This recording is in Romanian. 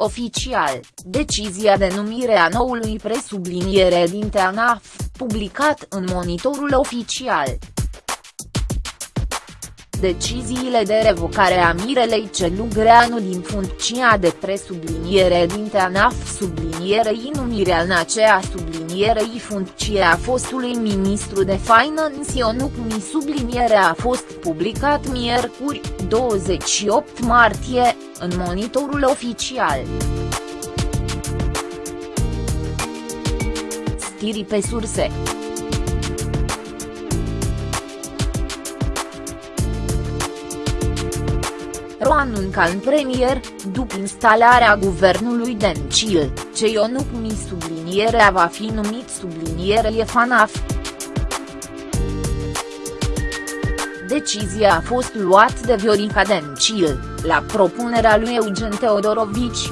Oficial, decizia de numire a noului presubliniere din ANAF, publicat în monitorul oficial. Deciziile de revocare a Mirelei Celugreanu din funcția de presubliniere din ANAF sublinierei numirea în aceea sublinierei funcția fostului ministru de Finance Ionuc Mi sublinierea a fost publicat miercuri, 28 martie, în monitorul oficial. Stiri pe surse. Ro anunca în premier, după instalarea guvernului Dencil, ce Ionuc Mi sublinierea va fi numit sublinierea FANAF. Decizia a fost luat de Viorica Dencil, la propunerea lui Eugen Teodorovici.